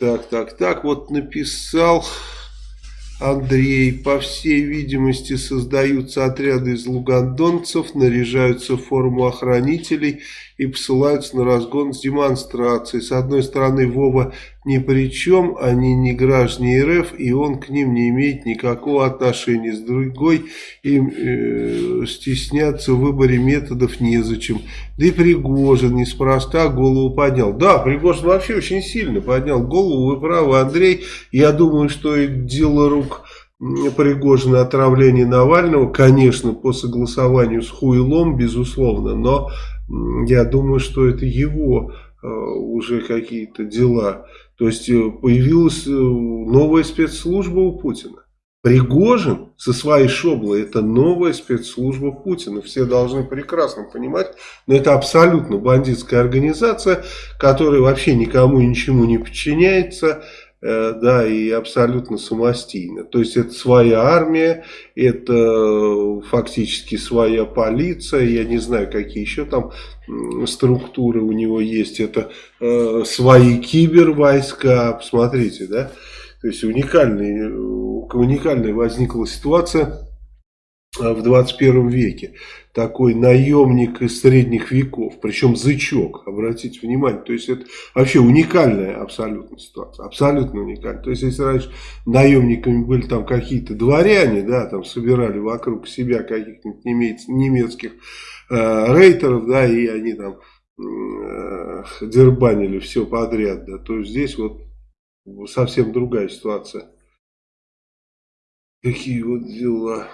Так, так, так, вот написал Андрей. По всей видимости создаются отряды из лугандонцев, наряжаются в форму охранителей и посылаются на разгон с демонстрацией. С одной стороны, Вова ни при чем, они не граждане РФ, и он к ним не имеет никакого отношения. С другой, им э, стесняться в выборе методов незачем. Да и Пригожин неспроста голову поднял. Да, Пригожин вообще очень сильно поднял голову, вы правы, Андрей. Я думаю, что и дело рук... Пригожина отравление Навального, конечно, по согласованию с Хуйлом, безусловно, но я думаю, что это его уже какие-то дела. То есть э, появилась э, новая спецслужба у Путина. Пригожин со своей шоблой это новая спецслужба Путина. Все должны прекрасно понимать, но это абсолютно бандитская организация, которая вообще никому и ничему не подчиняется. Э, да, и абсолютно самостийно. То есть это своя армия, это фактически своя полиция, я не знаю, какие еще там структуры у него есть, это э, свои кибервойска, посмотрите, да, то есть уникальный, уникальная возникла ситуация. э, в 21 веке такой наемник из средних веков, причем зычок, обратите внимание, то есть это вообще уникальная абсолютно ситуация, абсолютно уникальная. То есть если раньше наемниками были там какие-то дворяне, да, там собирали вокруг себя каких-нибудь немецких э, рейтеров, да, и они там э, дербанили все подряд, да, то здесь вот совсем другая ситуация. Какие вот дела.